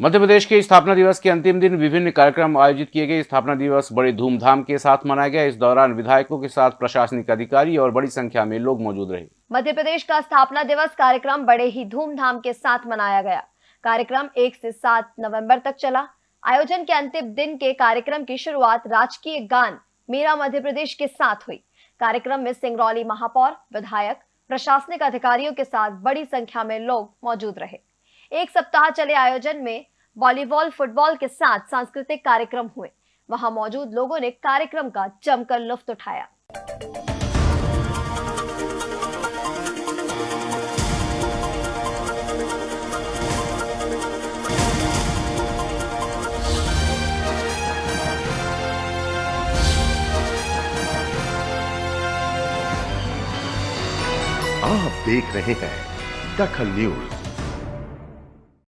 मध्य प्रदेश के स्थापना दिवस के अंतिम दिन विभिन्न कार्यक्रम आयोजित किए गए। स्थापना दिवस बड़े धूमधाम के साथ मनाया गया। इस दौरान विधायकों के साथ प्रशासनिक अधिकारी और बड़ी संख्या में लोग मौजूद रहे। मध्य प्रदेश का स्थापना दिवस कार्यक्रम बड़े ही धूमधाम के साथ मनाया गया। कार्यक्रम एक से सात नवंबर तक चला। आयोजन के अंतिम दिन के कार्यक्रम की शुरुआत राजकीय गान मेरा मध्य प्रदेश के साथ हुई। कार्यक्रम में सिंगरौली महापौर, विधायक, प्रशासनिक अधिकारियों के साथ बड़ी संख्या में लोग मौजूद रहे। एक सप्ताह चले आयोजन में वॉलीबॉल, फुटबॉल के साथ सांस्कृतिक कार्यक्रम हुए। वहाँ मौजूद लोगों ने कार्यक्रम का जमकर लुफ्त उठाया। आप देख रहे हैं दखल न्यूज़।